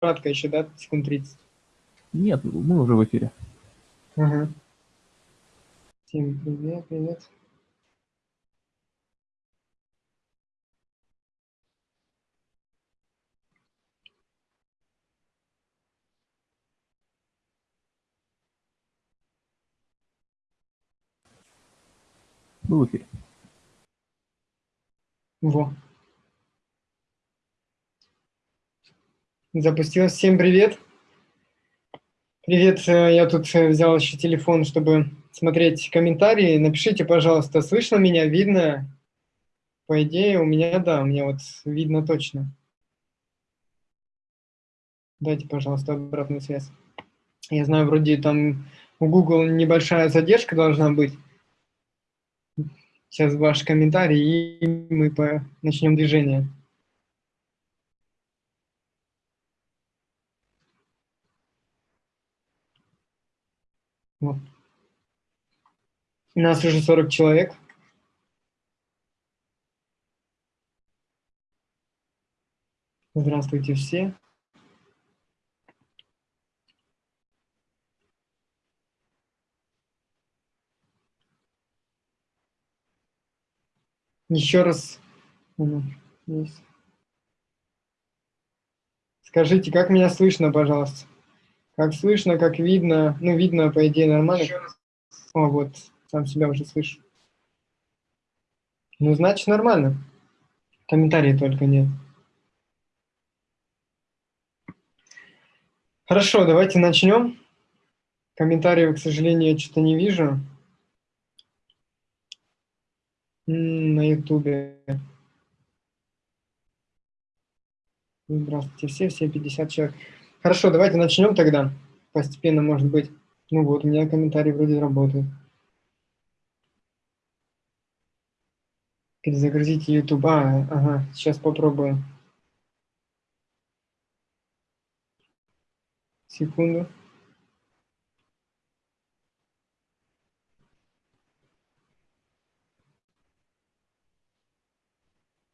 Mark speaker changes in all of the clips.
Speaker 1: кратко еще, да, секунд 30?
Speaker 2: Нет, мы уже в эфире.
Speaker 1: Ага. Всем привет, привет.
Speaker 2: Мы в эфире.
Speaker 1: Во. Запустилось. Всем привет. Привет, э, я тут э, взял еще телефон, чтобы смотреть комментарии. Напишите, пожалуйста, слышно меня, видно? По идее, у меня, да, у меня вот видно точно. Дайте, пожалуйста, обратную связь. Я знаю, вроде там у Google небольшая задержка должна быть сейчас ваш комментарий, и мы начнем движение. Вот. У нас уже 40 человек. Здравствуйте все. Еще раз. Скажите, как меня слышно, пожалуйста? Как слышно, как видно? Ну, видно, по идее, нормально. О, вот, сам себя уже слышу. Ну, значит, нормально. Комментарии только нет. Хорошо, давайте начнем. Комментариев, к сожалению, я что-то не вижу на ютубе. Здравствуйте все, все 50 человек. Хорошо, давайте начнем тогда. Постепенно, может быть. Ну вот, у меня комментарии вроде работают. Перезагрузите YouTube. А, ага, сейчас попробую. Секунду.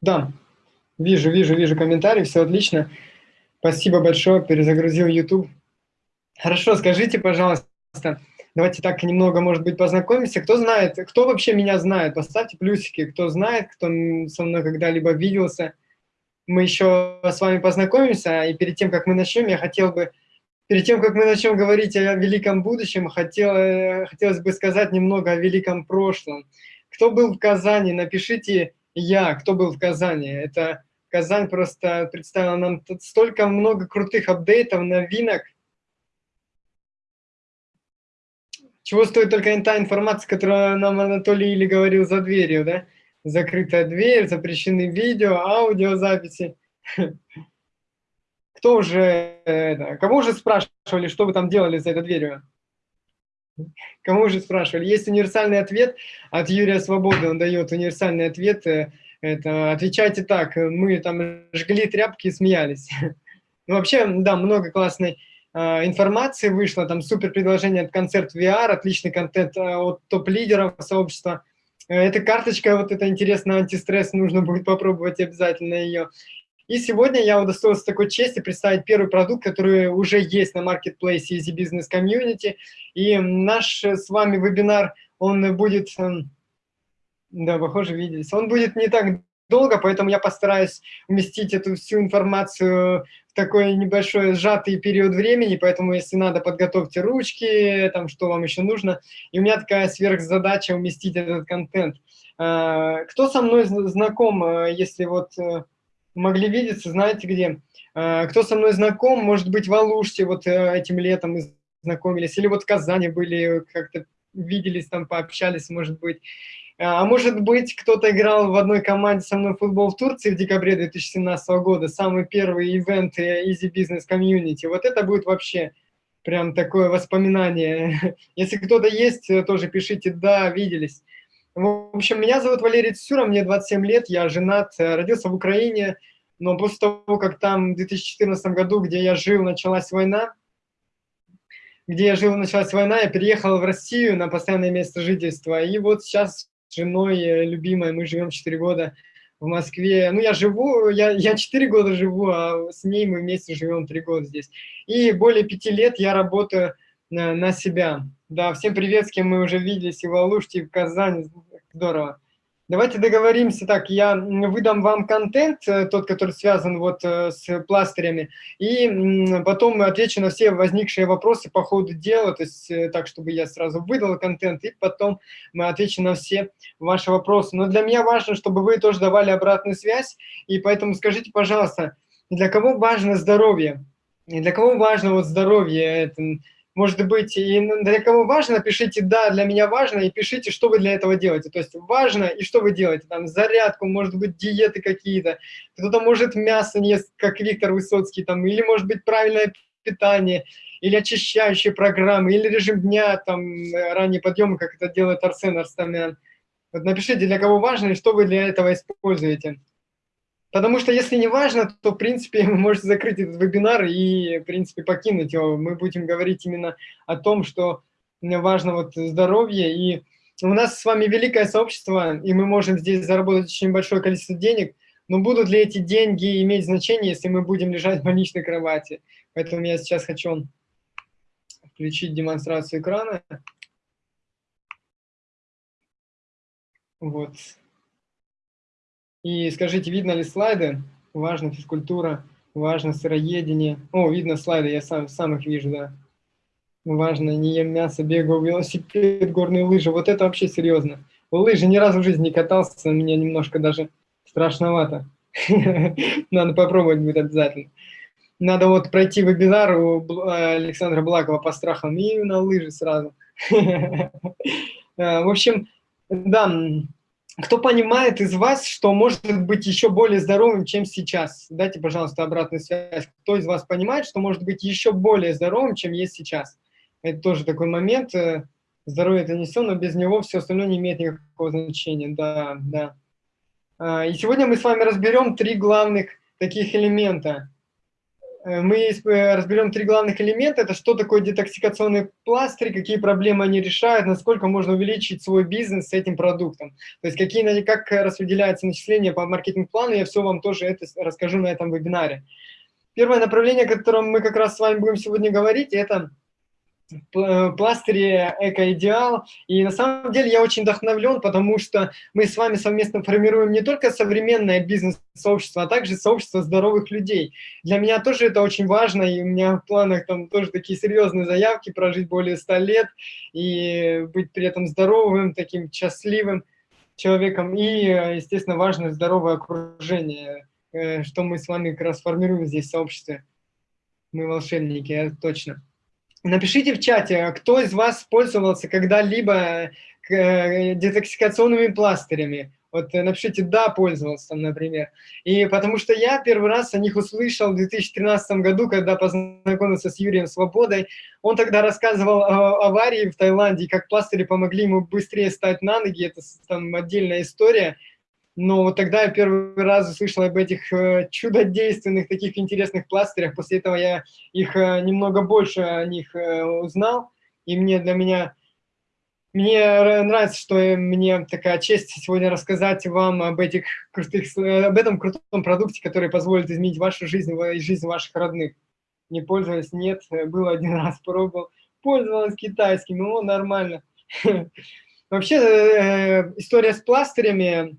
Speaker 1: Да, вижу, вижу, вижу комментарий, все отлично. Спасибо большое, перезагрузил YouTube. Хорошо, скажите, пожалуйста, давайте так немного, может быть, познакомимся. Кто знает, кто вообще меня знает? Поставьте плюсики, кто знает, кто со мной когда-либо виделся. Мы еще с вами познакомимся, и перед тем, как мы начнем, я хотел бы, перед тем, как мы начнем говорить о великом будущем, хотел, хотелось бы сказать немного о великом прошлом. Кто был в Казани, напишите я, кто был в Казани. Это Казань просто представила нам столько много крутых апдейтов, новинок. Чего стоит только та информация, которую нам Анатолий или говорил за дверью, да? Закрытая дверь, запрещены видео, аудиозаписи. Кто уже, это, кого уже спрашивали, что вы там делали за этой дверью? Кому же спрашивали? Есть универсальный ответ от Юрия Свободы, он дает универсальный ответ. Э, это, отвечайте так, мы там жгли тряпки и смеялись. Ну, вообще, да, много классной э, информации вышло, там супер предложение от концерт VR, отличный контент э, от топ-лидеров сообщества. Э, эта карточка, вот это интересно, антистресс, нужно будет попробовать обязательно ее. И сегодня я удостоился такой чести представить первый продукт, который уже есть на маркетплейсе Easy Business Community. И наш с вами вебинар, он будет, эм, да, похоже, виделись, он будет не так долго, поэтому я постараюсь уместить эту всю информацию в такой небольшой сжатый период времени, поэтому, если надо, подготовьте ручки, там, что вам еще нужно. И у меня такая сверхзадача уместить этот контент. Э, кто со мной знаком, э, если вот могли видеться, знаете где. А, кто со мной знаком, может быть, в Алуште вот э, этим летом мы знакомились, или вот в Казани были, как-то виделись там, пообщались, может быть. А, а может быть, кто-то играл в одной команде со мной в футбол в Турции в декабре 2017 года, самый первый ивент э, Easy Business Community. Вот это будет вообще прям такое воспоминание. Если кто-то есть, э, тоже пишите «да, виделись». В общем, меня зовут Валерий Цюра, мне 27 лет, я женат, э, родился в Украине, но после того, как там в 2014 году, где я жил, началась война, где я жил, началась война, я переехал в Россию на постоянное место жительства. И вот сейчас женой э, любимой мы живем 4 года в Москве. Ну, я живу, я, я 4 года живу, а с ней мы вместе живем 3 года здесь. И более 5 лет я работаю на, на себя. Да, всем привет, с кем мы уже виделись и в Алуште, и в Казани. Здорово. Давайте договоримся так, я выдам вам контент, э, тот, который связан вот э, с пластырями, и потом отвечу на все возникшие вопросы по ходу дела, то есть э, так, чтобы я сразу выдал контент, и потом мы отвечу на все ваши вопросы. Но для меня важно, чтобы вы тоже давали обратную связь, и поэтому скажите, пожалуйста, для кого важно здоровье? Для кого важно вот здоровье? Это, может быть, и для кого важно, пишите «да, для меня важно» и пишите, что вы для этого делаете. То есть важно и что вы делаете. Там зарядку, может быть, диеты какие-то. Кто-то может мясо ест, как Виктор Высоцкий, там, или может быть правильное питание, или очищающие программы, или режим дня, там, ранний подъем, как это делает Арсен Арстамян. Вот напишите, для кого важно и что вы для этого используете. Потому что если не важно, то, в принципе, вы можете закрыть этот вебинар и, в принципе, покинуть его. Мы будем говорить именно о том, что важно вот здоровье. И у нас с вами великое сообщество, и мы можем здесь заработать очень большое количество денег, но будут ли эти деньги иметь значение, если мы будем лежать в больничной кровати? Поэтому я сейчас хочу включить демонстрацию экрана. Вот. И скажите, видно ли слайды? Важно физкультура, важно сыроедение. О, видно слайды, я сам, сам их вижу, да. Важно, не ем мясо, бегаю, велосипед, горные лыжи. Вот это вообще серьезно. Лыжи ни разу в жизни не катался, мне немножко даже страшновато. Надо попробовать будет обязательно. Надо вот пройти вебинар у Александра Блакова по страхам и на лыжи сразу. В общем, да, кто понимает из вас, что может быть еще более здоровым, чем сейчас? Дайте, пожалуйста, обратную связь. Кто из вас понимает, что может быть еще более здоровым, чем есть сейчас? Это тоже такой момент. Э, здоровье – это не все, но без него все остальное не имеет никакого значения. Да, да. А, и сегодня мы с вами разберем три главных таких элемента. Э, мы э, разберем три главных элемента. Это что такое детоксикационный пластырь, какие проблемы они решают, насколько можно увеличить свой бизнес с этим продуктом. То есть какие, как распределяются начисления по маркетинг-плану, я все вам тоже это расскажу на этом вебинаре. Первое направление, о котором мы как раз с вами будем сегодня говорить, это пластыре «Эко-идеал». И на самом деле я очень вдохновлен, потому что мы с вами совместно формируем не только современное бизнес-сообщество, а также сообщество здоровых людей. Для меня тоже это очень важно, и у меня в планах там тоже такие серьезные заявки, прожить более 100 лет и быть при этом здоровым, таким счастливым человеком. И, естественно, важно здоровое окружение, э, что мы с вами как раз формируем здесь в сообществе. Мы волшебники, точно. Напишите в чате, кто из вас пользовался когда-либо э, детоксикационными пластырями. Вот э, напишите «да, пользовался», там, например. И потому что я первый раз о них услышал в 2013 году, когда познакомился с Юрием Свободой. Он тогда рассказывал о аварии в Таиланде, как пластыри помогли ему быстрее стать на ноги. Это там отдельная история. Но вот тогда я первый раз услышал об этих э, чудодейственных, таких интересных пластырях. После этого я их э, немного больше о них э, узнал. И мне для меня, мне нравится, что мне такая честь сегодня рассказать вам об, этих крутых, об этом крутом продукте, который позволит изменить вашу жизнь и жизнь ваших родных. Не пользовались? Нет. Был один раз, пробовал. Пользовалась китайским, ну, нормально. Вообще, история с пластырями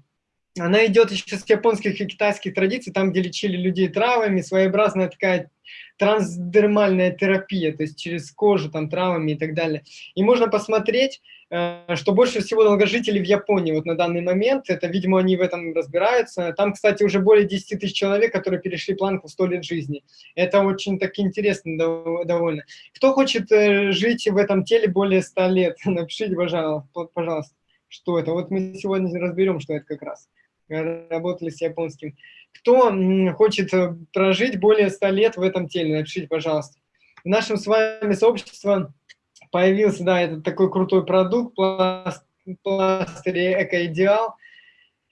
Speaker 1: она идет еще с японских и китайских традиций, там, где лечили людей травами, своеобразная такая трансдермальная терапия, то есть через кожу, там, травами и так далее. И можно посмотреть, э, что больше всего долгожителей в Японии вот на данный момент, это, видимо, они в этом разбираются. Там, кстати, уже более 10 тысяч человек, которые перешли планку 100 лет жизни. Это очень так интересно довольно. Кто хочет э, жить в этом теле более 100 лет, напишите, пожалуйста, что это. Вот мы сегодня разберем, что это как раз работали с японским. Кто хочет э, прожить более 100 лет в этом теле, напишите, пожалуйста. В нашем с вами сообществе появился, да, этот такой крутой продукт, пластырь Эко-Идеал.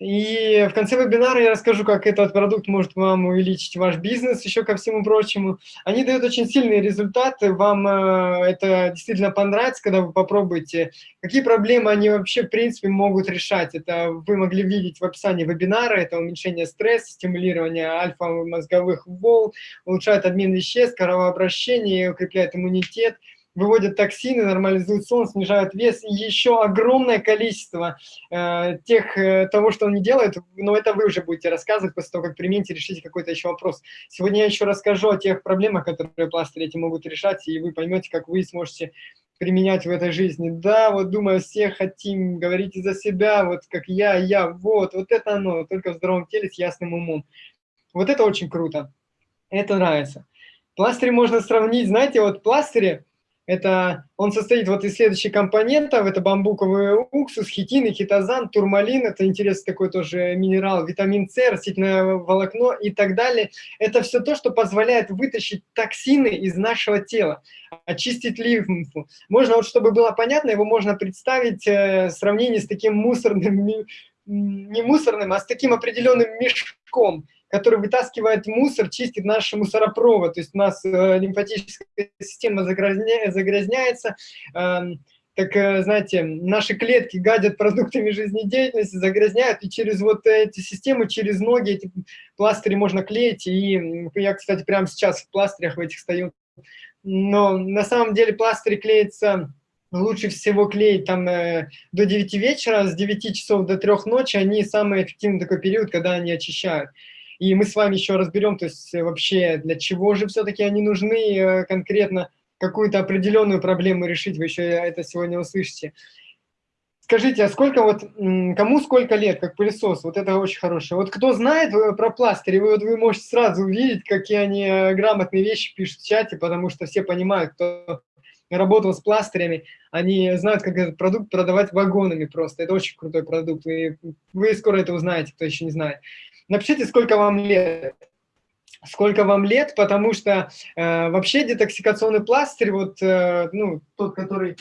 Speaker 1: И в конце вебинара я расскажу, как этот продукт может вам увеличить ваш бизнес, еще ко всему прочему. Они дают очень сильные результаты, вам э, это действительно понравится, когда вы попробуете. Какие проблемы они вообще, в принципе, могут решать? Это вы могли видеть в описании вебинара, это уменьшение стресса, стимулирование альфа-мозговых волн, улучшает обмен веществ, кровообращение, укрепляет иммунитет – выводят токсины, нормализуют сон, снижают вес, и еще огромное количество э, тех, э, того, что он не делает, но это вы уже будете рассказывать после того, как примените, решите какой-то еще вопрос. Сегодня я еще расскажу о тех проблемах, которые пластыри эти могут решать, и вы поймете, как вы сможете применять в этой жизни. Да, вот думаю, все хотим, говорите за себя, вот как я, я, вот, вот это оно, только в здоровом теле с ясным умом. Вот это очень круто, это нравится. Пластыри можно сравнить, знаете, вот пластыри, это, он состоит вот из следующих компонентов. Это бамбуковый уксус, хитин, хитозан, турмалин. Это интересный такой тоже минерал, витамин С, растительное волокно и так далее. Это все то, что позволяет вытащить токсины из нашего тела, очистить лимфу. Можно, вот чтобы было понятно, его можно представить э, в сравнении с таким мусорным, не мусорным, а с таким определенным мешком который вытаскивает мусор, чистит наш мусоропровод, то есть у нас э, лимфатическая система загрязня, загрязняется, э, так, знаете, наши клетки гадят продуктами жизнедеятельности, загрязняют, и через вот эти системы, через ноги эти пластыри можно клеить, и я, кстати, прямо сейчас в пластырях в этих стою, но на самом деле пластыри клеятся лучше всего клеить там э, до 9 вечера, с 9 часов до 3 ночи, они самый эффективный такой период, когда они очищают. И мы с вами еще разберем, то есть э, вообще для чего же все-таки они нужны э, конкретно, какую-то определенную проблему решить, вы еще это сегодня услышите. Скажите, а сколько вот, кому сколько лет, как пылесос? Вот это очень хорошее. Вот кто знает э, про пластыри, вы, вот вы можете сразу увидеть, какие они грамотные вещи пишут в чате, потому что все понимают, кто работал с пластырями, они знают, как этот продукт продавать вагонами просто. Это очень крутой продукт, и вы скоро это узнаете, кто еще не знает. Напишите, сколько вам лет. Сколько вам лет, потому что э, вообще детоксикационный пластырь, вот, э, ну, тот, который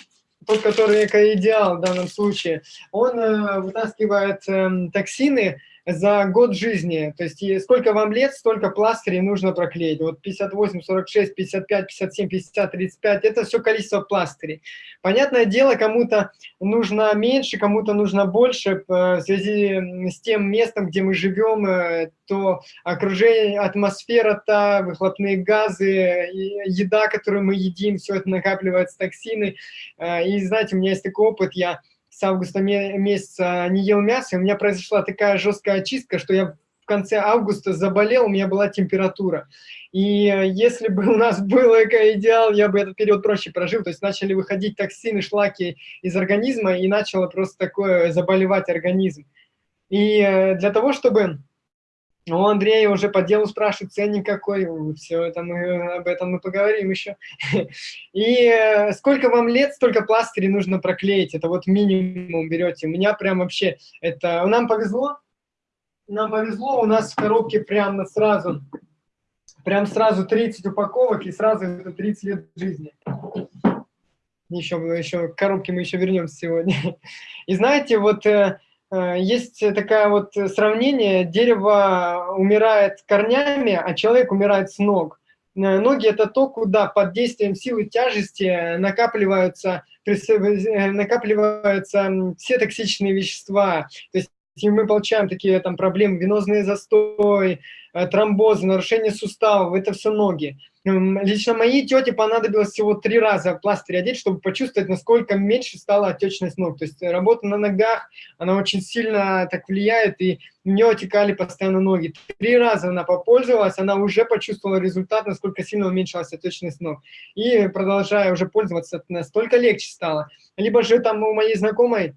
Speaker 1: тот, который эко-идеал в данном случае, он э, вытаскивает э, токсины за год жизни. То есть сколько вам лет, столько пластырей нужно проклеить. Вот 58, 46, 55, 57, 50, 35 – это все количество пластырей. Понятное дело, кому-то нужно меньше, кому-то нужно больше э, в связи с тем местом, где мы живем, э, то окружение, атмосфера, то выхлопные газы, еда, которую мы едим, все это накапливается токсины. Э, и знаете, у меня есть такой опыт, я с августа месяца не ел мясо, и у меня произошла такая жесткая очистка, что я в конце августа заболел, у меня была температура. И э, если бы у нас был эко-идеал, я бы этот период проще прожил. То есть начали выходить токсины, шлаки из организма, и начало просто такое заболевать организм. И э, для того, чтобы у Андрея уже по делу спрашивают, ценник какой, все это мы, об этом мы поговорим еще. И э, сколько вам лет, столько пластырей нужно проклеить, это вот минимум берете. У меня прям вообще, это, нам повезло, нам повезло, у нас в коробке прямо сразу, прям сразу 30 упаковок и сразу это 30 лет жизни. Еще, еще к коробке мы еще вернемся сегодня. И знаете, вот э, Э, есть такое вот сравнение, дерево умирает корнями, а человек умирает с ног. Э, ноги – это то, куда под действием силы тяжести накапливаются, э, накапливаются все токсичные вещества. То есть и мы получаем такие там проблемы, венозный застой, тромбозы, нарушение суставов, это все ноги. Лично моей тете понадобилось всего три раза пластырь одеть, чтобы почувствовать, насколько меньше стала отечность ног. То есть работа на ногах, она очень сильно так влияет, и у нее отекали постоянно ноги. Три раза она попользовалась, она уже почувствовала результат, насколько сильно уменьшилась отечность ног. И продолжая уже пользоваться, настолько легче стало. Либо же там у моей знакомой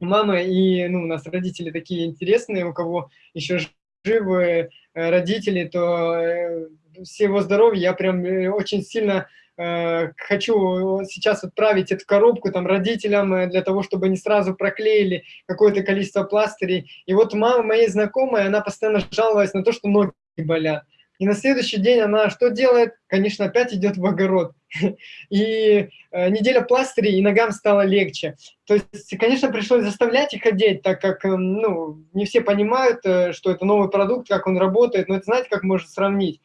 Speaker 1: мама и ну, у нас родители такие интересные, у кого еще живы э, родители, то э, всего здоровья, я прям э, очень сильно э, хочу сейчас отправить эту коробку там родителям э, для того, чтобы они сразу проклеили какое-то количество пластырей. И вот мама моей знакомой, она постоянно жаловалась на то, что ноги болят. И на следующий день она что делает? Конечно, опять идет в огород. И э, неделя пластырей, и ногам стало легче. То есть, конечно, пришлось заставлять их одеть, так как э, ну, не все понимают, э, что это новый продукт, как он работает. Но это знаете, как можно сравнить?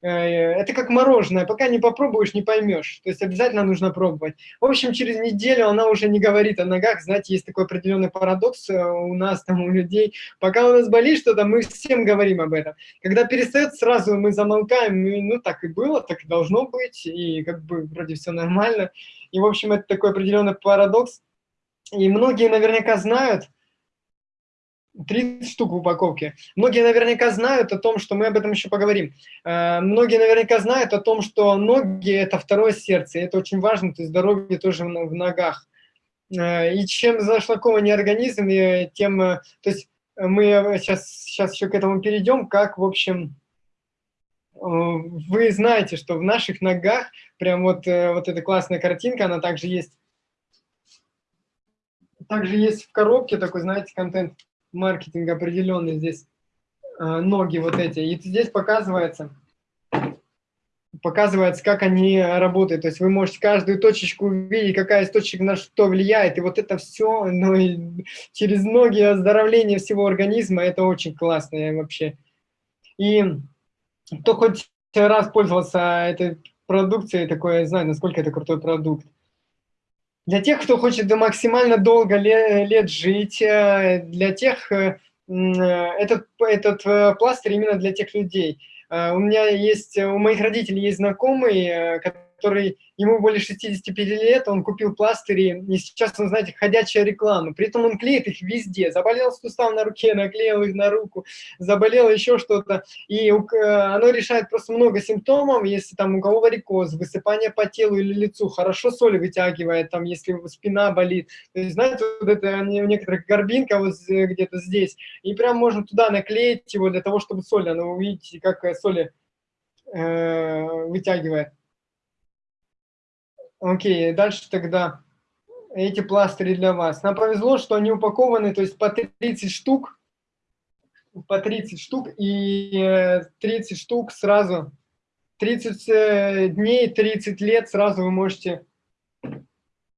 Speaker 1: Э, это как мороженое, пока не попробуешь, не поймешь. То есть обязательно нужно пробовать. В общем, через неделю она уже не говорит о ногах. Знаете, есть такой определенный парадокс э, у нас, там, у людей. Пока у нас болит что-то, мы всем говорим об этом. Когда перестает, сразу мы замолкаем, и, ну так и было, так и должно быть, и как бы вроде все нормально. И, в общем, это такой определенный парадокс. И многие наверняка знают, 30 штук в упаковке. Многие наверняка знают о том, что мы об этом еще поговорим. Э, многие наверняка знают о том, что ноги – это второе сердце, это очень важно, то есть здоровье тоже в ногах. Э, и чем зашлакованнее организм, тем… Э, то есть мы сейчас, сейчас еще к этому перейдем, как, в общем, вы знаете, что в наших ногах, прям вот, вот эта классная картинка, она также есть, также есть в коробке такой, знаете, контент маркетинг определенный здесь, э, ноги вот эти. И здесь показывается, показывается, как они работают. То есть вы можете каждую точечку увидеть, какая из точек на что влияет. И вот это все ну, и через ноги оздоровление всего организма, это очень классно вообще. И кто хоть раз пользовался этой продукцией, такое, я знаю, насколько это крутой продукт. Для тех, кто хочет максимально долго лет жить, э, для тех, э, э, этот, этот пластырь именно для тех людей. У меня есть, у моих родителей есть знакомый, который, ему более 65 лет, он купил пластыри, и сейчас он, знаете, ходячая реклама. При этом он клеит их везде. Заболел сустав на руке, наклеил их на руку, заболел еще что-то. И оно решает просто много симптомов, если там у кого варикоз, высыпание по телу или лицу, хорошо соли вытягивает, там, если спина болит. То есть, знаете, вот это у некоторых горбинка вот где-то здесь, и прям можно туда наклеить его для того, чтобы соли, оно увидите, как соли э, вытягивает. Окей, дальше тогда эти пластыри для вас. Нам повезло, что они упакованы, то есть по 30 штук, по 30 штук, и 30 э, штук сразу, 30 э, дней, 30 лет сразу вы можете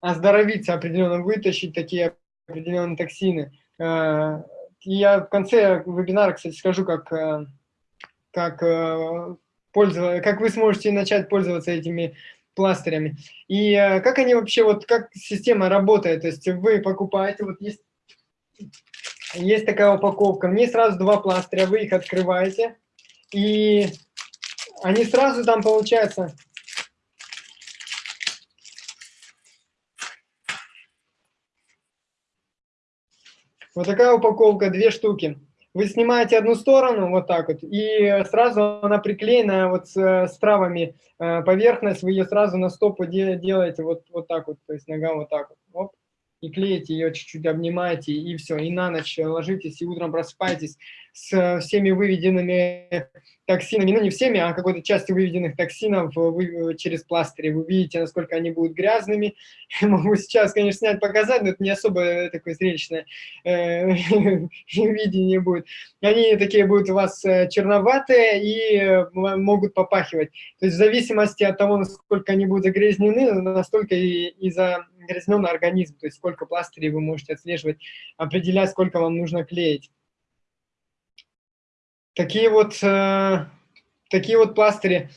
Speaker 1: оздоровиться определенно, вытащить такие определенные токсины. Э, я в конце вебинара, кстати, скажу, как, как, пользоваться, как вы сможете начать пользоваться этими пластырями. И э, как они вообще, вот как система работает, то есть вы покупаете, вот есть, есть такая упаковка, мне сразу два пластыря, вы их открываете, и они сразу там получается... Вот такая упаковка, две штуки вы снимаете одну сторону, вот так вот, и сразу она приклеена вот с, с травами э, поверхность, вы ее сразу на стопу де, делаете вот, вот так вот, то есть нога вот так вот, и клеите ее, чуть-чуть обнимаете, и все, и на ночь ложитесь, и утром просыпаетесь с всеми выведенными токсинами, ну не всеми, а какой-то частью выведенных токсинов вы, через пластыри. Вы видите, насколько они будут грязными. Могу сейчас, конечно, снять, показать, но это не особо такое зрелищное э, видение будет. Они такие будут у вас э, черноватые и э, могут попахивать. То есть в зависимости от того, насколько они будут загрязнены, настолько и, и загрязнен организм, то есть сколько пластырей вы можете отслеживать, определять, сколько вам нужно клеить. Такие вот, э, такие вот пластыри.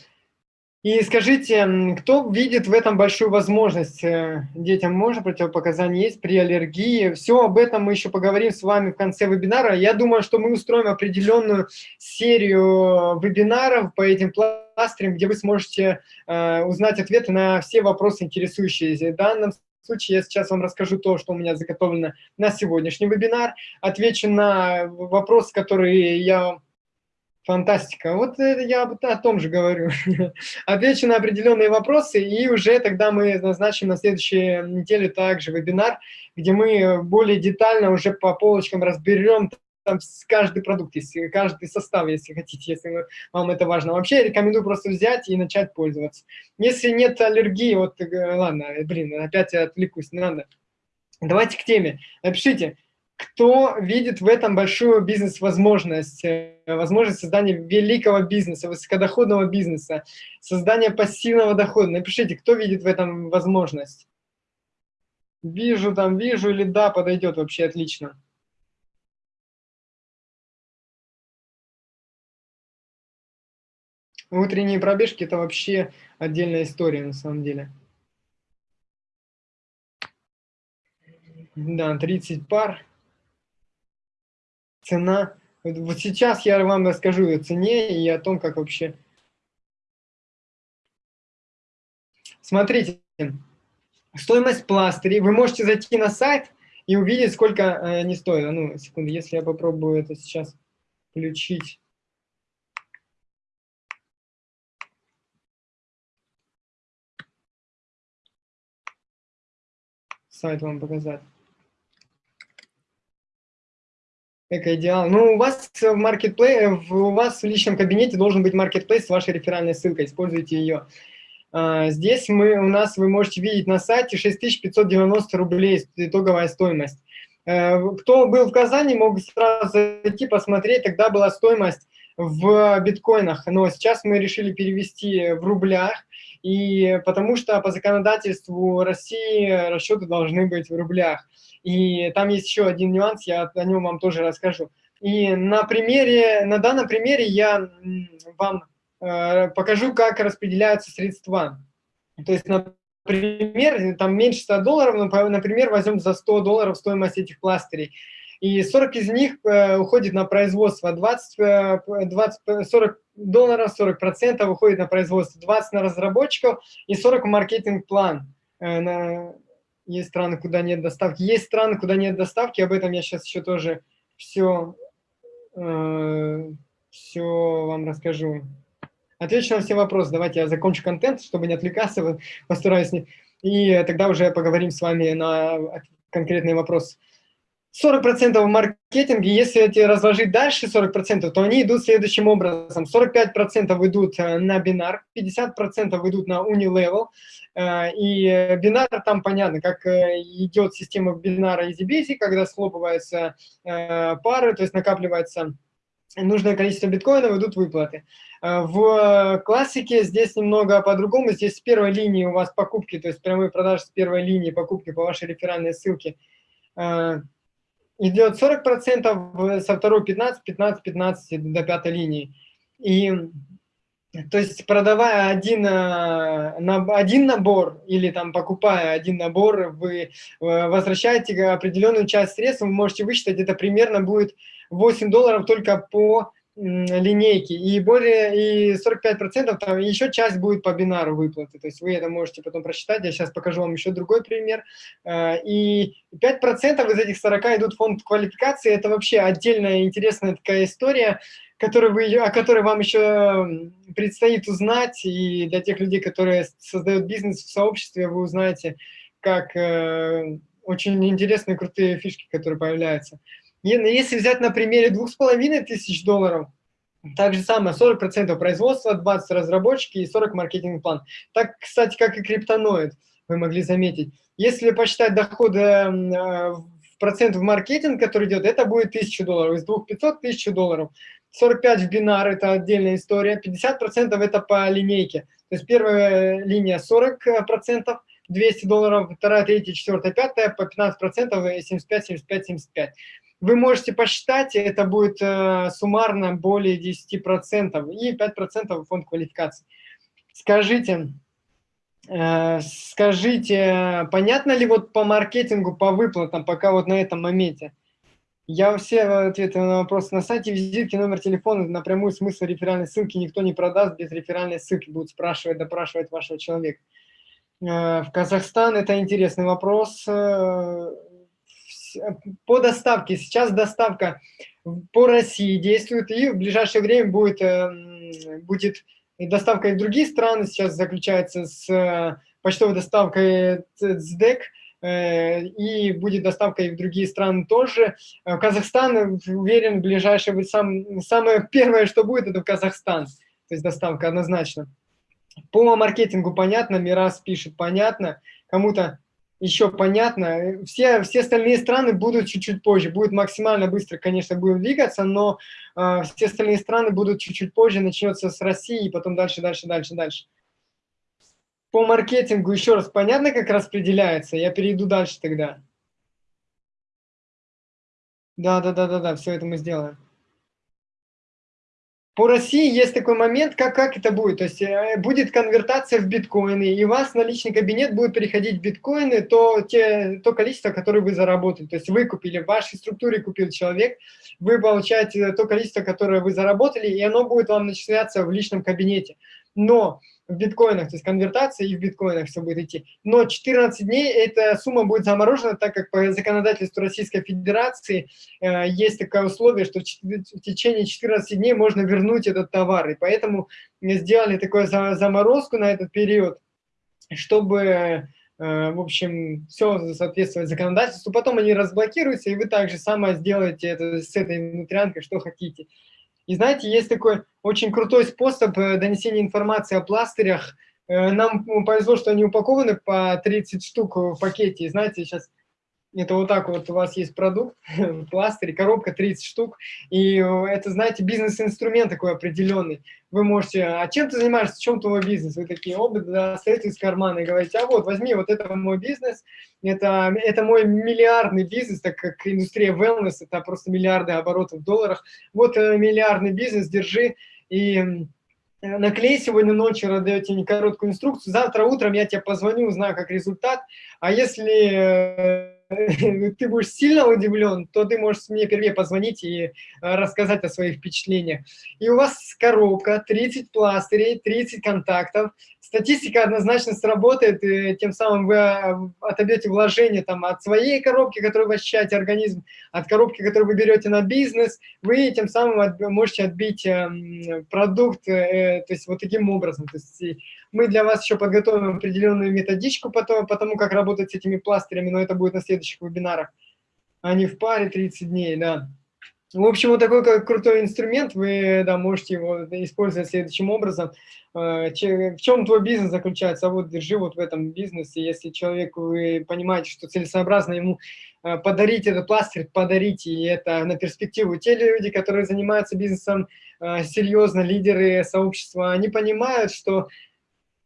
Speaker 1: И скажите, кто видит в этом большую возможность? Э, детям можно противопоказания есть при аллергии? Все об этом мы еще поговорим с вами в конце вебинара. Я думаю, что мы устроим определенную серию вебинаров по этим пластырям, где вы сможете э, узнать ответы на все вопросы, интересующие. В данном случае я сейчас вам расскажу то, что у меня заготовлено на сегодняшний вебинар. Отвечу на вопросы, которые я Фантастика. Вот я о том же говорю. Отвечу на определенные вопросы, и уже тогда мы назначим на следующей неделе также вебинар, где мы более детально уже по полочкам разберем там каждый продукт, если, каждый состав, если хотите, если вам это важно. Вообще рекомендую просто взять и начать пользоваться. Если нет аллергии, вот, э, ладно, блин, опять я отвлекусь, не надо. Давайте к теме. Напишите, кто видит в этом большую бизнес-возможность, э, возможность создания великого бизнеса, высокодоходного бизнеса, создания пассивного дохода. Напишите, кто видит в этом возможность. Вижу, там, вижу или да, подойдет вообще отлично. Утренние пробежки – это вообще отдельная история на самом деле. Да, 30 пар. Цена. Вот сейчас я вам расскажу о цене и о том, как вообще... Смотрите, стоимость пластырей. Вы можете зайти на сайт и увидеть, сколько э, они стоят. Ну, секунду, если я попробую это сейчас включить. Сайт вам показать. Эко-идеал. Ну, у вас в маркетплей, у вас в личном кабинете должен быть маркетплейс с вашей реферальной ссылкой, используйте ее. А, здесь мы, у нас вы можете видеть на сайте 6590 рублей итоговая стоимость. Э, кто был в Казани, мог сразу зайти посмотреть, тогда была стоимость в биткоинах, но сейчас мы решили перевести в рублях, и потому что по законодательству России расчеты должны быть в рублях. И там есть еще один нюанс, я о нем вам тоже расскажу. И на примере, на данном примере я вам э, покажу, как распределяются средства. То есть, например, там меньше 100 долларов, но, например, возьмем за 100 долларов стоимость этих пластырей. И 40 из них э, уходит на производство, 20, 20, 40 долларов, 40 процентов уходит на производство, 20 на разработчиков и 40 маркетинг-план. Э, есть страны, куда нет доставки. Есть страны, куда нет доставки, об этом я сейчас еще тоже все, э, все вам расскажу. Отвечу на все вопросы. Давайте я закончу контент, чтобы не отвлекаться, постараюсь. И тогда уже поговорим с вами на конкретные вопросы. 40% в маркетинге, если эти разложить дальше 40%, то они идут следующим образом. 45% идут э, на бинар, 50% идут на Unilevel. Э, и бинар там понятно, как э, идет система бинара EasyBeasy, когда схлопываются пары, то есть накапливается нужное количество биткоинов, идут выплаты. В классике здесь немного по-другому. Здесь с первой линии у вас покупки, то есть прямые продажи с первой линии покупки по вашей реферальной ссылке идет 40%, со второй 15, 15, 15 до пятой линии. И то есть продавая один, э, один набор или там покупая один набор, вы э, возвращаете определенную часть средств, вы можете высчитать, это примерно будет 8 долларов только по линейки, и более и 45% там еще часть будет по бинару выплаты, то есть вы это можете потом просчитать, я сейчас покажу вам еще другой пример, э, и 5% из этих 40 идут в фонд квалификации, это вообще отдельная интересная такая история, которую вы, о которой вам еще предстоит узнать, и для тех людей, которые создают бизнес в сообществе, вы узнаете, как э, очень интересные, крутые фишки, которые появляются. Если взять на примере двух с половиной тысяч долларов, так же самое, 40% производства, 20 разработчики и 40 маркетинг-план. Так, кстати, как и криптоноид, вы могли заметить. Если посчитать доходы э, в процент в маркетинг, который идет, это будет 1000 долларов. Из 2500 – 1000 долларов. 45 в бинар – это отдельная история. 50% это по линейке. То есть первая линия 40%, 200 долларов, вторая, третья, четвертая, пятая, по 15%, 75, 75, 75. Вы можете посчитать, это будет э, суммарно более 10% и 5% фонд квалификации. Скажите, э, скажите, понятно ли вот по маркетингу, по выплатам, пока вот на этом моменте? Я все ответы на вопросы на сайте, визитки, номер телефона, напрямую смысл реферальной ссылки никто не продаст, без реферальной ссылки будут спрашивать, допрашивать вашего человека. Э, в Казахстан это интересный вопрос. По доставке. Сейчас доставка по России действует, и в ближайшее время будет, э, будет доставка и в другие страны. Сейчас заключается с э, почтовой доставкой ЦДЭК, э, и будет доставка и в другие страны тоже. Казахстан, уверен, ближайшее, сам, самое первое, что будет, это в Казахстан. То есть доставка однозначно. По маркетингу понятно, Мирас пишет понятно, кому-то еще понятно. Все, все остальные страны будут чуть-чуть позже. Будет максимально быстро, конечно, будем двигаться, но э, все остальные страны будут чуть-чуть позже. Начнется с России, и потом дальше, дальше, дальше, дальше. По маркетингу еще раз понятно, как распределяется? Я перейду дальше тогда. Да, да, да, да, да, все это мы сделаем. По России есть такой момент, как, как это будет. То есть э, будет конвертация в биткоины, и у вас на личный кабинет будет переходить биткоины, то, те, то количество, которое вы заработали. То есть вы купили, в вашей структуре купил человек, вы получаете то количество, которое вы заработали, и оно будет вам начисляться в личном кабинете. Но в биткоинах, то есть конвертация и в биткоинах все будет идти. Но 14 дней эта сумма будет заморожена, так как по законодательству Российской Федерации э, есть такое условие, что в, в течение 14 дней можно вернуть этот товар. И поэтому сделали такую за, заморозку на этот период, чтобы, э, в общем, все соответствовать законодательству. Потом они разблокируются, и вы также самое сделаете это с этой внутрянкой, что хотите. И знаете, есть такой очень крутой способ э, донесения информации о пластырях. Э, нам повезло, что они упакованы по 30 штук в пакете. И знаете, сейчас это вот так вот у вас есть продукт, пластырь, коробка 30 штук, и это, знаете, бизнес-инструмент такой определенный. Вы можете, а чем ты занимаешься, в чем твой бизнес? Вы такие, оба достаете из кармана и говорите, а вот, возьми, вот это мой бизнес, это, это мой миллиардный бизнес, так как индустрия wellness, это просто миллиарды оборотов в долларах. Вот э, миллиардный бизнес, держи, и наклей сегодня ночью, даете мне короткую инструкцию, завтра утром я тебе позвоню, узнаю, как результат, а если ты будешь сильно удивлен, то ты можешь мне впервые позвонить и э, рассказать о своих впечатлениях. И у вас коробка, 30 пластырей, 30 контактов. Статистика однозначно сработает, и тем самым вы э, отобьете вложение там, от своей коробки, которую вы ощущаете организм, от коробки, которую вы берете на бизнес. Вы тем самым можете отбить эм, продукт, э, то есть вот таким образом. То есть мы для вас еще подготовим определенную методичку по тому, по тому, как работать с этими пластырями, но это будет на следующих вебинарах. Они в паре 30 дней, да. В общем, вот такой как крутой инструмент, вы да, можете его использовать следующим образом. Э, в чем твой бизнес заключается? А вот держи вот в этом бизнесе. Если человек, вы понимаете, что целесообразно ему э, подарить этот пластырь, подарите, и это на перспективу. Те люди, которые занимаются бизнесом э, серьезно, лидеры сообщества, они понимают, что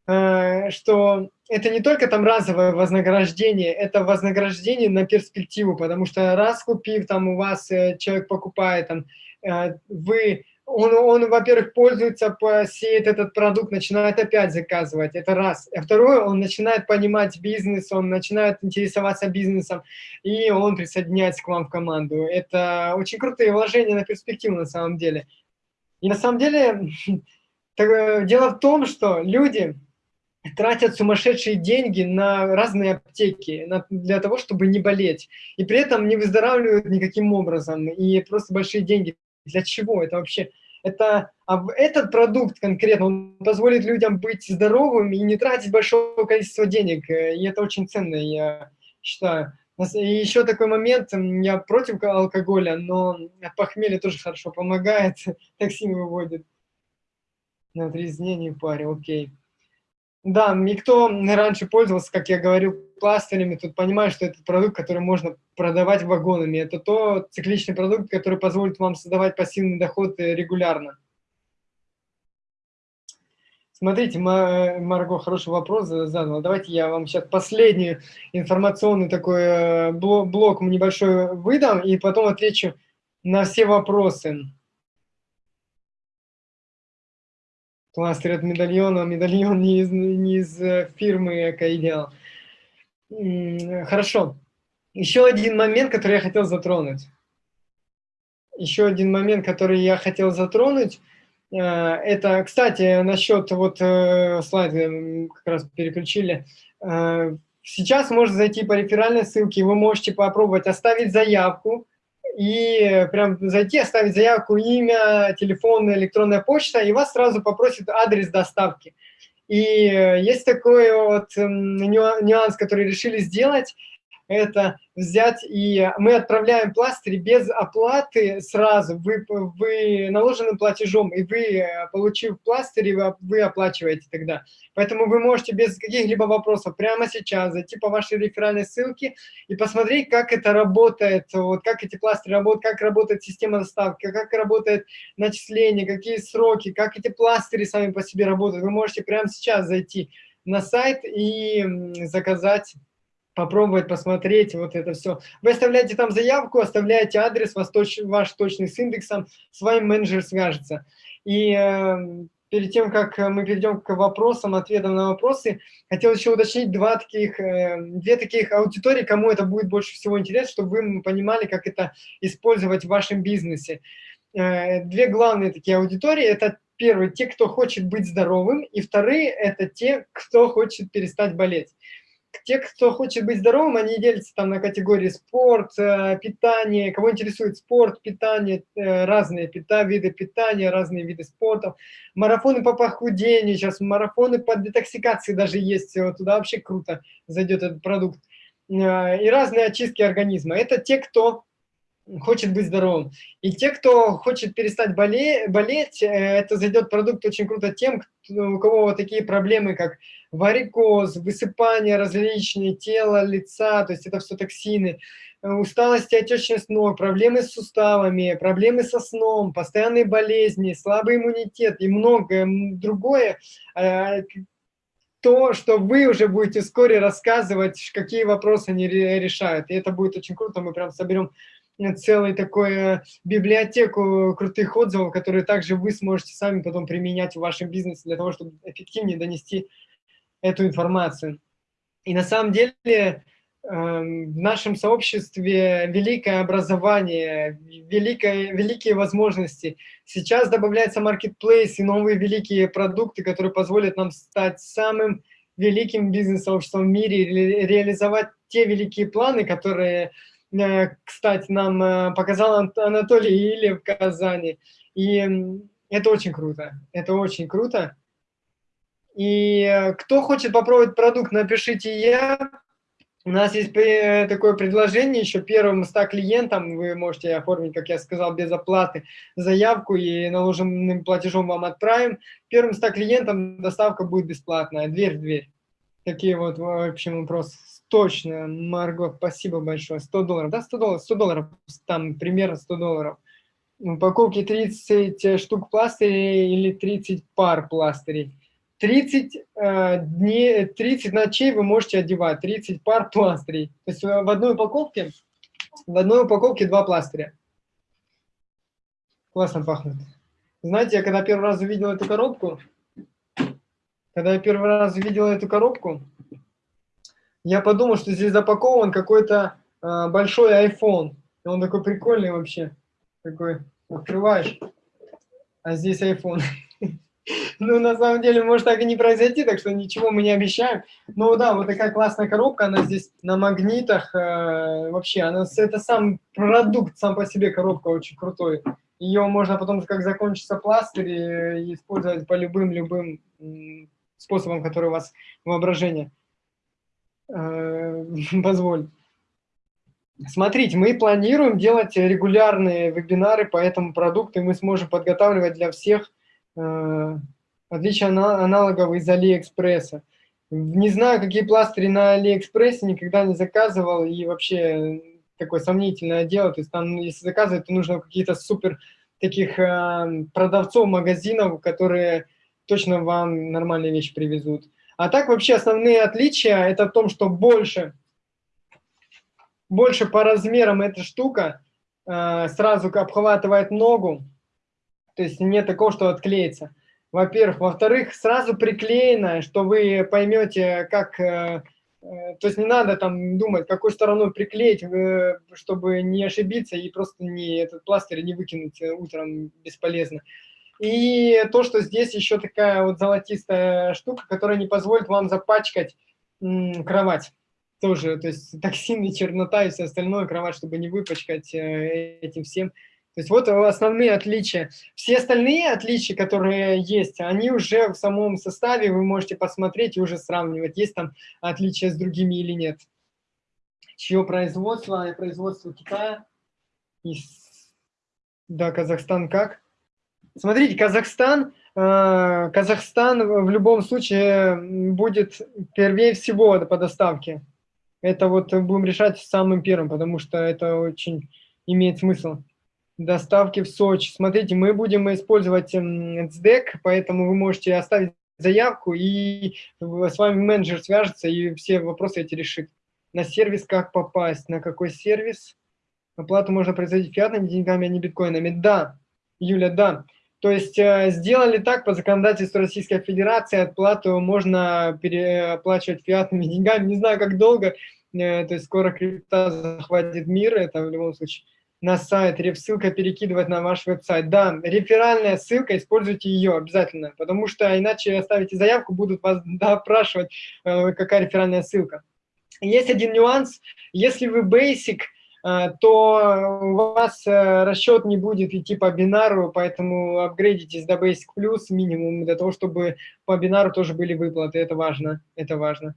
Speaker 1: что это не только там разовое вознаграждение, это вознаграждение на перспективу, потому что раз купив, там у вас э, человек покупает, там, э, вы, он, он во-первых, пользуется, посеет этот продукт, начинает опять заказывать, это раз. А второе, он начинает понимать бизнес, он начинает интересоваться бизнесом, и он присоединяется к вам в команду. Это очень крутые вложения на перспективу на самом деле. И на самом деле, дело в том, что люди тратят сумасшедшие деньги на разные аптеки на, для того, чтобы не болеть. И при этом не выздоравливают никаким образом. И просто большие деньги. Для чего это вообще? Это, а этот продукт конкретно, он позволит людям быть здоровыми и не тратить большое количество денег. И это очень ценно, я считаю. И еще такой момент, я против алкоголя, но от похмелья тоже хорошо помогает, токсин выводит. На трезвение паре, окей. Да, никто раньше пользовался, как я говорил, пластырями, тут понимаю, что это продукт, который можно продавать вагонами. Это то цикличный продукт, который позволит вам создавать пассивный доход э, регулярно. Смотрите, Марго хороший вопрос задала. Давайте я вам сейчас последний информационный такой э, блок небольшой выдам, и потом отвечу на все вопросы. Кластер от медальона, медальон не из, не из э, фирмы Экоидеал. Хорошо. Еще один момент, который я хотел затронуть. Еще один момент, который я хотел затронуть, э, это, кстати, насчет вот э, слайды как раз переключили. Сейчас можно зайти по реферальной ссылке, вы можете попробовать оставить заявку, и прям зайти, оставить заявку, имя, телефон, электронная почта, и вас сразу попросят адрес доставки. И есть такой вот нюанс, который решили сделать. Это взять и мы отправляем пластыри без оплаты сразу, вы, вы наложенным платежом, и вы, получив пластыри, вы, вы оплачиваете тогда. Поэтому вы можете без каких-либо вопросов прямо сейчас зайти по вашей реферальной ссылке и посмотреть, как это работает, вот, как эти пластыри работают, как работает система доставки, как работает начисление, какие сроки, как эти пластыри сами по себе работают. Вы можете прямо сейчас зайти на сайт и заказать попробовать посмотреть вот это все. Вы оставляете там заявку, оставляете адрес, ваш, точ, ваш точный с индексом, с вами менеджер свяжется. И э, перед тем, как мы перейдем к вопросам, ответам на вопросы, хотел еще уточнить два таких, э, две таких аудитории, кому это будет больше всего интересно, чтобы вы понимали, как это использовать в вашем бизнесе. Э, две главные такие аудитории – это первый, те, кто хочет быть здоровым, и вторые – это те, кто хочет перестать болеть те, кто хочет быть здоровым, они делятся там на категории спорт, э, питание, кого интересует спорт, питание, э, разные пита, виды питания, разные виды спорта, марафоны по похудению, сейчас марафоны по детоксикации даже есть, вот туда вообще круто зайдет этот продукт, э, и разные очистки организма. Это те, кто хочет быть здоровым. И те, кто хочет перестать боле болеть, это зайдет продукт очень круто тем, кто, у кого вот такие проблемы, как варикоз, высыпание различные, тела, лица, то есть это все токсины, э, усталость и отечность ног, проблемы с суставами, проблемы со сном, постоянные болезни, слабый иммунитет и многое другое, э, то, что вы уже будете вскоре рассказывать, какие вопросы они решают. И это будет очень круто, мы прям соберем целую такую библиотеку крутых отзывов, которые также вы сможете сами потом применять в вашем бизнесе для того, чтобы эффективнее донести эту информацию. И на самом деле эм, в нашем сообществе великое образование, великое, великие возможности. Сейчас добавляется marketplace и новые великие продукты, которые позволят нам стать самым великим бизнес-сообществом в мире, ре реализовать те великие планы, которые, э, кстати, нам э, показал Анатолий или в Казани. И это очень круто, это очень круто. И э, кто хочет попробовать продукт, напишите «я». У нас есть такое предложение, еще первым 100 клиентам вы можете оформить, как я сказал, без оплаты заявку и наложенным платежом вам отправим. Первым 100 клиентам доставка будет бесплатная, дверь в дверь. Такие вот, в общем, вопрос. Точно, Марго, спасибо большое. 100 долларов, да, 100 долларов, 100 долларов, там примерно 100 долларов. Упаковки 30 штук пластырей или 30 пар пластырей. 30, э, дней, 30 ночей вы можете одевать, 30 пар пластырей. То есть э, в одной упаковке, в одной упаковке два пластыря. Классно пахнет. Знаете, я когда первый раз увидел эту коробку, когда я первый раз увидел эту коробку, я подумал, что здесь запакован какой-то э, большой iPhone. Он такой прикольный вообще. Такой, открываешь, а здесь iPhone. Ну, на самом деле, может так и не произойти, так что ничего мы не обещаем. Но да, вот такая классная коробка, она здесь на магнитах. Э, вообще, она, это сам продукт, сам по себе коробка очень крутой. Ее можно потом, как закончится пластырь, э, использовать по любым-любым способам, которые у вас воображение э, позволит. Смотрите, мы планируем делать регулярные вебинары по этому продукту, и мы сможем подготавливать для всех э, отличие аналогов из Алиэкспресса. Не знаю, какие пластыри на Алиэкспрессе, никогда не заказывал, и вообще такое сомнительное дело. То есть там, если заказывать, то нужно какие-то супер таких э, продавцов, магазинов, которые точно вам нормальные вещи привезут. А так вообще основные отличия – это в том, что больше, больше по размерам эта штука э, сразу обхватывает ногу, то есть нет такого, что отклеится во-первых. Во-вторых, сразу приклеено, что вы поймете, как... Э, э, то есть не надо там думать, какой стороной приклеить, э, чтобы не ошибиться и просто не, этот пластырь не выкинуть утром бесполезно. И то, что здесь еще такая вот золотистая штука, которая не позволит вам запачкать кровать. Тоже, то есть токсины, чернота и все остальное, кровать, чтобы не выпачкать этим всем. То есть вот основные отличия. Все остальные отличия, которые есть, они уже в самом составе, вы можете посмотреть и уже сравнивать, есть там отличия с другими или нет. чье производство, производство Китая. И, да, Казахстан как? Смотрите, Казахстан, э, Казахстан в любом случае будет первее всего по доставке. Это вот будем решать самым первым, потому что это очень имеет смысл. Доставки в Сочи. Смотрите, мы будем использовать ЦДЭК, поэтому вы можете оставить заявку, и с вами менеджер свяжется и все вопросы эти решит. На сервис как попасть, на какой сервис? Оплату можно производить фиатными деньгами, а не биткоинами. Да, Юля, да. То есть э, сделали так по законодательству Российской Федерации, оплату можно переоплачивать фиатными деньгами. Не знаю, как долго, э, то есть скоро крипта захватит мир, это в любом случае на сайт, реф-ссылка перекидывать на ваш веб-сайт. Да, реферальная ссылка, используйте ее обязательно, потому что иначе оставите заявку, будут вас допрашивать, э, какая реферальная ссылка. Есть один нюанс, если вы basic, э, то у вас э, расчет не будет идти по бинару, поэтому апгрейдитесь до Basic Plus минимум, для того, чтобы по бинару тоже были выплаты, это важно, это важно.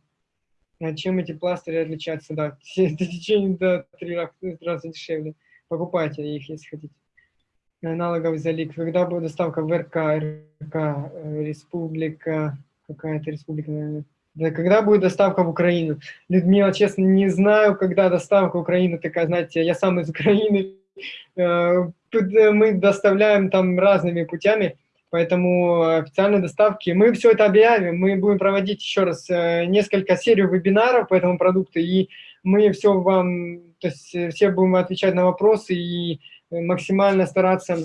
Speaker 1: А чем эти пластыри отличаются? Да, в течение до три раза дешевле покупайте их, если хотите. Аналоговый залик. Когда будет доставка в РК, РК, э, республика, какая-то республика, наверное. Да, когда будет доставка в Украину? Людмила, честно, не знаю, когда доставка в Украину такая, знаете, я сам из Украины. Э, мы доставляем там разными путями, поэтому официальные доставки. Мы все это объявим, мы будем проводить еще раз э, несколько серий вебинаров по этому продукту, и мы все вам то есть э, все будем отвечать на вопросы и э, максимально стараться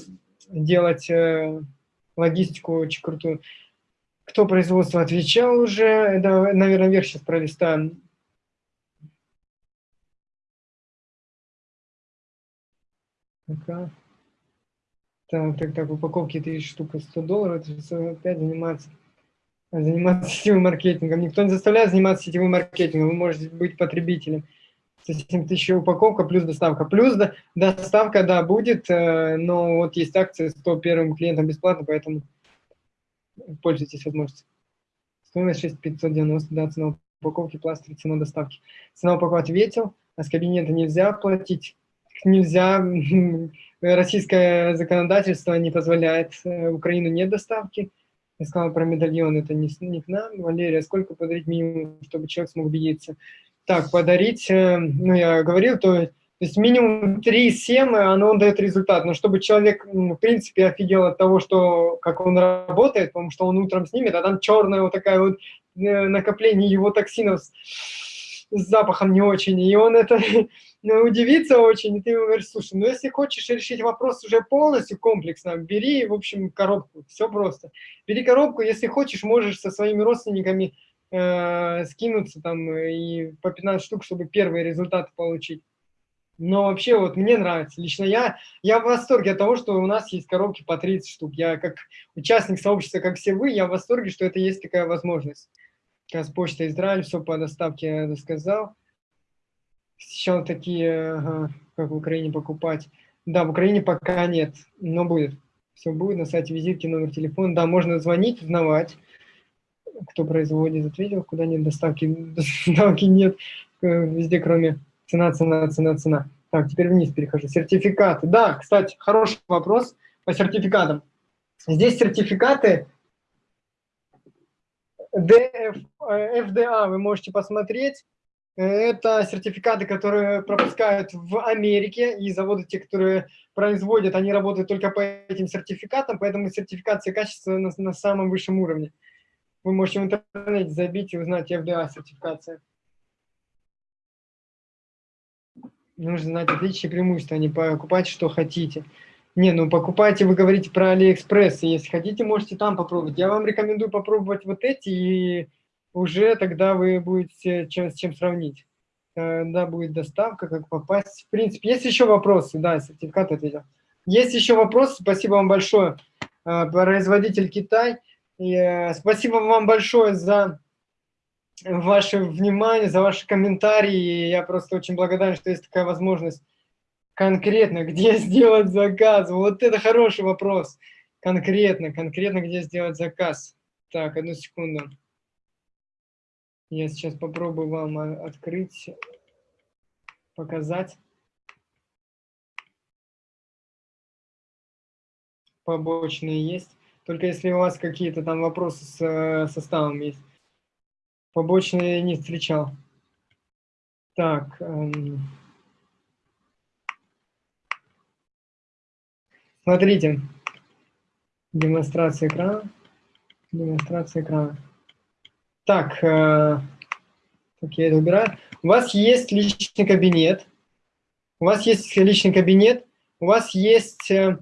Speaker 1: делать э, логистику очень крутую. Кто производство отвечал уже? Это, наверное, вверх сейчас пролистаем. Так, так, так, упаковки 30 штук 100 долларов, это опять заниматься, заниматься сетевым маркетингом. Никто не заставляет заниматься сетевым маркетингом, вы можете быть потребителем. 7 тысяч упаковка плюс доставка. Плюс доставка, да, будет, э, но вот есть акция 100 первым клиентам бесплатно, поэтому пользуйтесь возможностью. Стоимость 6590, да, цена упаковки, пластик, цена доставки. Цена упаковки ответил, а с кабинета нельзя платить, нельзя, российское законодательство не позволяет, э, Украину нет доставки. Я сказал про медальон, это не, не к нам. Валерия, сколько подарить минимум, чтобы человек смог убедиться? так, подарить, э, ну, я говорил, то, то есть минимум 3-7, оно дает результат. Но чтобы человек, в принципе, офигел от того, что, как он работает, потому что он утром снимет, а там черная вот такая вот э, накопление его токсинов с, с запахом не очень. И он это ну, удивится очень, и ты ему говоришь, слушай, ну если хочешь решить вопрос уже полностью комплексно, бери, в общем, коробку, все просто. Бери коробку, если хочешь, можешь со своими родственниками э, скинуться там и по 15 штук, чтобы первые результаты получить. Но вообще вот мне нравится. Лично я, я в восторге от того, что у нас есть коробки по 30 штук. Я как участник сообщества, как все вы, я в восторге, что это есть такая возможность. Сейчас почта Израиль, все по доставке я рассказал. Сейчас такие, ага, как в Украине покупать. Да, в Украине пока нет, но будет. Все будет на сайте визитки, номер телефона. Да, можно звонить, узнавать кто производит, ответил, куда нет доставки, доставки нет, э, везде кроме цена, цена, цена, цена. Так, теперь вниз перехожу. Сертификаты. Да, кстати, хороший вопрос по сертификатам. Здесь сертификаты DF, FDA вы можете посмотреть. Это сертификаты, которые пропускают в Америке, и заводы, те, которые производят, они работают только по этим сертификатам, поэтому сертификация качества на, на самом высшем уровне. Вы можете в интернете забить и узнать FDA сертификация. Нужно знать отличия и преимущества, а не покупать, что хотите. Не, ну покупайте, вы говорите про Алиэкспресс, и если хотите, можете там попробовать. Я вам рекомендую попробовать вот эти, и уже тогда вы будете чем, с чем сравнить. Когда будет доставка, как попасть. В принципе, есть еще вопросы? Да, сертификат ответил. Есть еще вопросы? Спасибо вам большое. А, производитель Китай. И, э, спасибо вам большое за ваше внимание, за ваши комментарии. Я просто очень благодарен, что есть такая возможность конкретно, где сделать заказ. Вот это хороший вопрос. Конкретно, конкретно, где сделать заказ. Так, одну секунду. Я сейчас попробую вам открыть показать. Побочные есть. Только если у вас какие-то там вопросы с э, составом есть. Побочные не встречал. Так. Эм... Смотрите. Демонстрация экрана. Демонстрация экрана. Так, э, так, я это убираю. У вас есть личный кабинет. У вас есть личный кабинет. У вас есть э,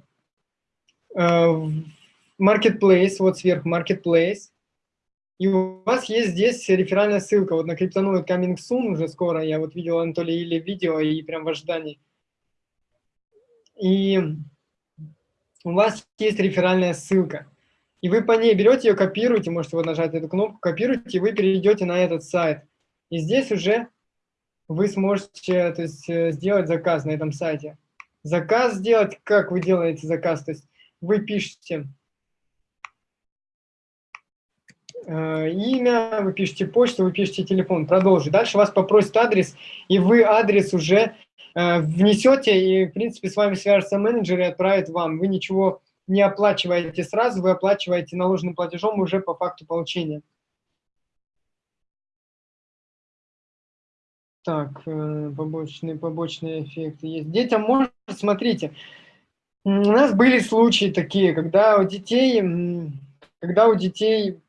Speaker 1: э, marketplace, вот сверху marketplace. И у вас есть здесь реферальная ссылка вот на криптоноид Coming Soon уже скоро. Я вот видел Анатолий или видео и прям в ожидании. И у вас есть реферальная ссылка. И вы по ней берете ее, копируете, можете вот нажать эту кнопку, копируете, и вы перейдете на этот сайт. И здесь уже вы сможете то есть, э, сделать заказ на этом сайте. Заказ сделать, как вы делаете заказ? То есть вы пишете э, имя, вы пишете почту, вы пишете телефон, продолжить. Дальше вас попросит адрес, и вы адрес уже э, внесете, и, в принципе, с вами свяжется менеджер и отправит вам. Вы ничего не оплачиваете сразу, вы оплачиваете наложенным платежом уже по факту получения. Так, э, побочные, побочные эффекты есть. Детям можно, смотрите, у нас были случаи такие, когда у детей, когда у детей,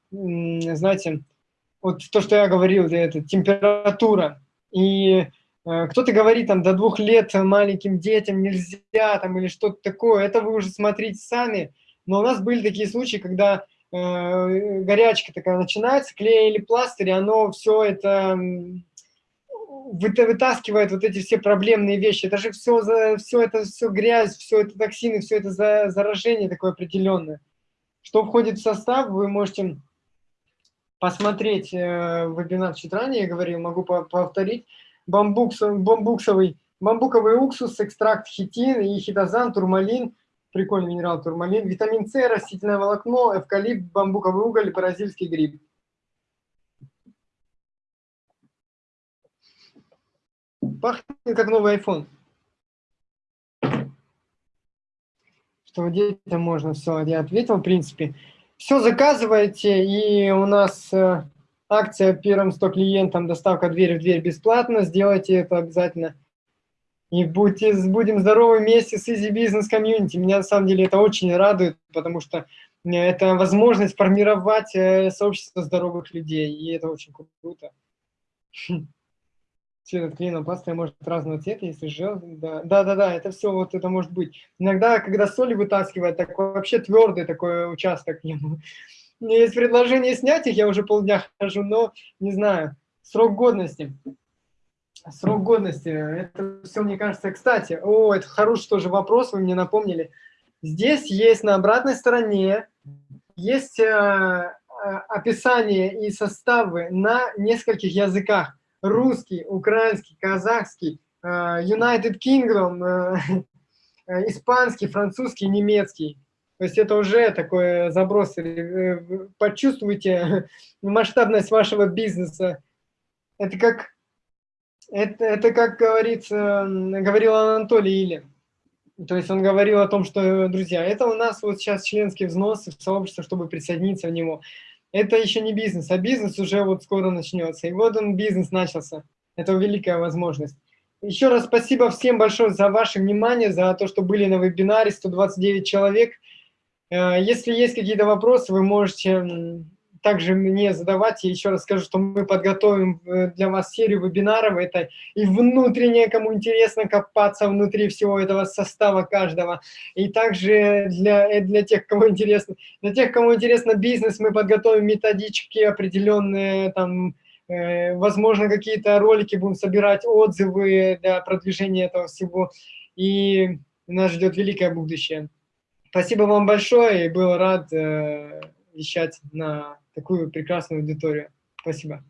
Speaker 1: знаете, вот то, что я говорил, это температура, и э, кто-то говорит там до двух лет маленьким детям нельзя там или что-то такое, это вы уже смотрите сами, но у нас были такие случаи, когда э, горячка такая начинается, клей или пластырь, оно все это вытаскивает вот эти все проблемные вещи. Это же все, все это все грязь, все это токсины, все это заражение такое определенное. Что входит в состав, вы можете посмотреть э, вебинар чуть ранее, я говорил, могу повторить. Бамбукс, бамбуксовый, бамбуковый уксус, экстракт хитин и хитозан, турмалин, прикольный минерал турмалин, витамин С, растительное волокно, эвкалипт, бамбуковый уголь, бразильский гриб. Пахнет как новый iPhone. Что детям можно все, я ответил, в принципе. Все заказывайте, и у нас э, акция первым 100 клиентам, доставка дверь в дверь бесплатно, сделайте это обязательно. И будьте, будем здоровы вместе с Easy Business Community. Меня на самом деле это очень радует, потому что это возможность формировать э, сообщество здоровых людей, и это очень круто цвет от клееного пластыря может разного цвета, если жел, да, да, да, да, это все вот это может быть. Иногда, когда соли вытаскивают, так вообще твердый такой участок. У меня есть предложение снять их, я уже полдня хожу, но не знаю. Срок годности. Срок годности, это все, мне кажется, кстати, о, это хороший тоже вопрос, вы мне напомнили. Здесь есть на обратной стороне, есть э, э, описание и составы на нескольких языках русский, украинский, казахский, э, United Kingdom, э, э, испанский, французский, немецкий. То есть это уже такой заброс. Почувствуйте масштабность вашего бизнеса. Это как, это, это как говорится, говорил Анатолий Или. То есть он говорил о том, что, друзья, это у нас вот сейчас членский взнос в сообщество, чтобы присоединиться в него это еще не бизнес, а бизнес уже вот скоро начнется. И вот он, бизнес начался. Это великая возможность. Еще раз спасибо всем большое за ваше внимание, за то, что были на вебинаре, 129 человек. Э, если есть какие-то вопросы, вы можете также мне задавать. Я еще раз скажу, что мы подготовим э, для вас серию вебинаров. Это и внутреннее, кому интересно копаться внутри всего этого состава каждого. И также для, э, для тех, кому интересно, для тех, кому интересно бизнес, мы подготовим методички определенные, там, э, возможно, какие-то ролики будем собирать, отзывы для продвижения этого всего. И нас ждет великое будущее. Спасибо вам большое, и был рад э, вещать на такую прекрасную аудиторию. Спасибо.